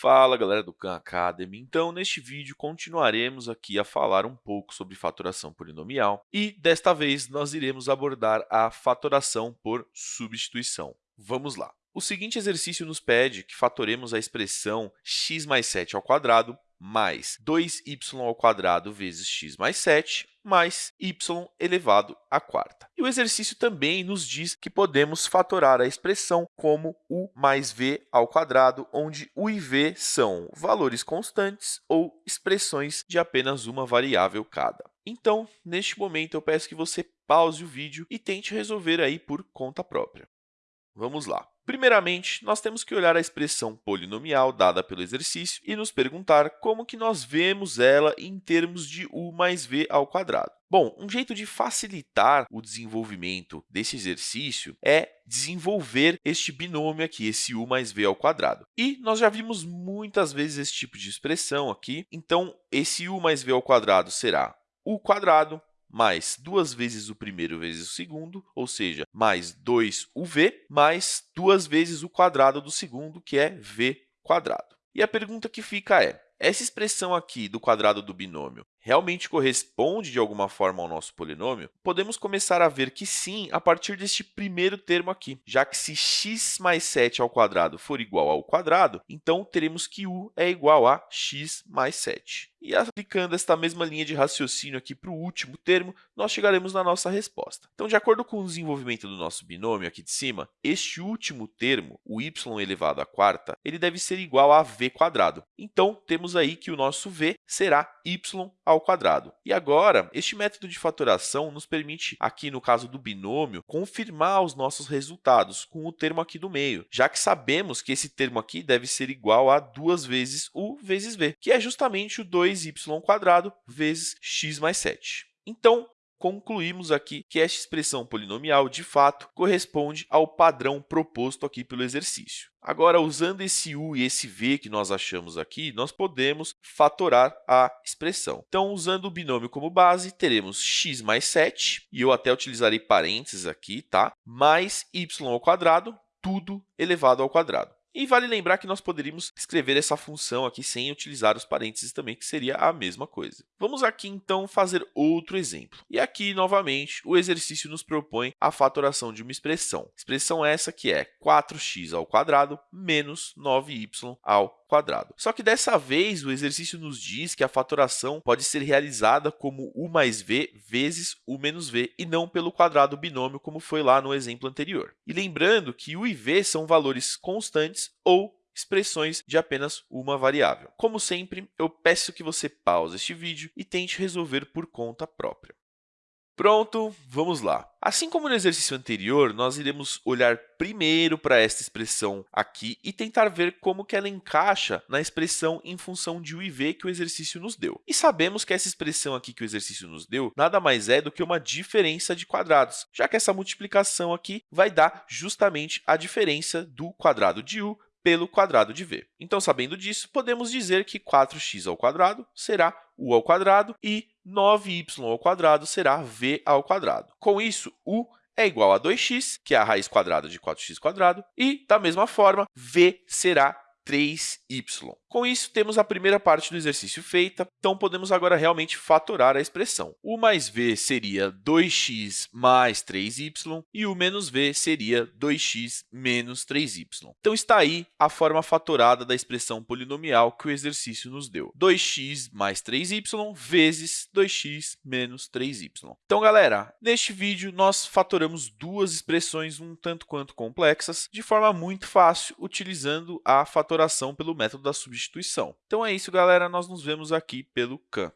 Fala galera do Khan Academy, então neste vídeo continuaremos aqui a falar um pouco sobre fatoração polinomial e desta vez nós iremos abordar a fatoração por substituição. Vamos lá! O seguinte exercício nos pede que fatoremos a expressão x mais 7 ao quadrado mais 2y ao quadrado vezes x mais 7 mais y elevado à quarta. E o exercício também nos diz que podemos fatorar a expressão como u mais v ao quadrado, onde u e v são valores constantes ou expressões de apenas uma variável cada. Então, neste momento, eu peço que você pause o vídeo e tente resolver aí por conta própria. Vamos lá. Primeiramente, nós temos que olhar a expressão polinomial dada pelo exercício e nos perguntar como que nós vemos ela em termos de u mais v ao quadrado. Bom, um jeito de facilitar o desenvolvimento desse exercício é desenvolver este binômio aqui, esse u mais v ao quadrado. E nós já vimos muitas vezes esse tipo de expressão aqui, então esse u mais v ao quadrado será u quadrado mais duas vezes o primeiro vezes o segundo, ou seja, mais 2uv, mais duas vezes o quadrado do segundo, que é v quadrado. E a pergunta que fica é, essa expressão aqui do quadrado do binômio realmente corresponde de alguma forma ao nosso polinômio? Podemos começar a ver que sim a partir deste primeiro termo aqui, já que se x mais 7 ao quadrado for igual ao quadrado, então teremos que u é igual a x mais 7. E aplicando esta mesma linha de raciocínio aqui para o último termo, nós chegaremos na nossa resposta. Então, de acordo com o desenvolvimento do nosso binômio aqui de cima, este último termo, o y elevado à quarta, ele deve ser igual a v quadrado. Então, temos aí que o nosso v será y ao quadrado. E agora, este método de fatoração nos permite, aqui no caso do binômio, confirmar os nossos resultados com o termo aqui do meio, já que sabemos que esse termo aqui deve ser igual a 2 vezes u vezes v, que é justamente o 2y² vezes x mais 7. Então, concluímos aqui que esta expressão polinomial, de fato, corresponde ao padrão proposto aqui pelo exercício. Agora, usando esse u e esse v que nós achamos aqui, nós podemos fatorar a expressão. Então, usando o binômio como base, teremos x mais 7, e eu até utilizarei parênteses aqui, tá? mais y ao quadrado, tudo elevado ao quadrado. E vale lembrar que nós poderíamos escrever essa função aqui sem utilizar os parênteses também, que seria a mesma coisa. Vamos aqui, então, fazer outro exemplo. E aqui, novamente, o exercício nos propõe a fatoração de uma expressão. Expressão essa que é 4x ao quadrado menos 9y ao quadrado. Só que dessa vez o exercício nos diz que a fatoração pode ser realizada como u mais v vezes u menos v e não pelo quadrado binômio como foi lá no exemplo anterior. E lembrando que u e v são valores constantes ou expressões de apenas uma variável. Como sempre, eu peço que você pause este vídeo e tente resolver por conta própria. Pronto, vamos lá. Assim como no exercício anterior, nós iremos olhar primeiro para esta expressão aqui e tentar ver como que ela encaixa na expressão em função de u e v que o exercício nos deu. E sabemos que essa expressão aqui que o exercício nos deu nada mais é do que uma diferença de quadrados, já que essa multiplicação aqui vai dar justamente a diferença do quadrado de u pelo quadrado de v. Então, sabendo disso, podemos dizer que 4x ao quadrado será u ao quadrado e 9y ao quadrado será v ao quadrado. Com isso, u é igual a 2x, que é a raiz quadrada de 4x², e, da mesma forma, v será 3y. Com isso, temos a primeira parte do exercício feita, então podemos agora realmente fatorar a expressão. u mais v seria 2x mais 3y e u menos v seria 2x menos 3y. Então, está aí a forma fatorada da expressão polinomial que o exercício nos deu. 2x mais 3y vezes 2x menos 3y. Então, galera, neste vídeo, nós fatoramos duas expressões um tanto quanto complexas de forma muito fácil, utilizando a fatoração pelo método da substituição substituição. Então é isso, galera. Nós nos vemos aqui pelo CAN.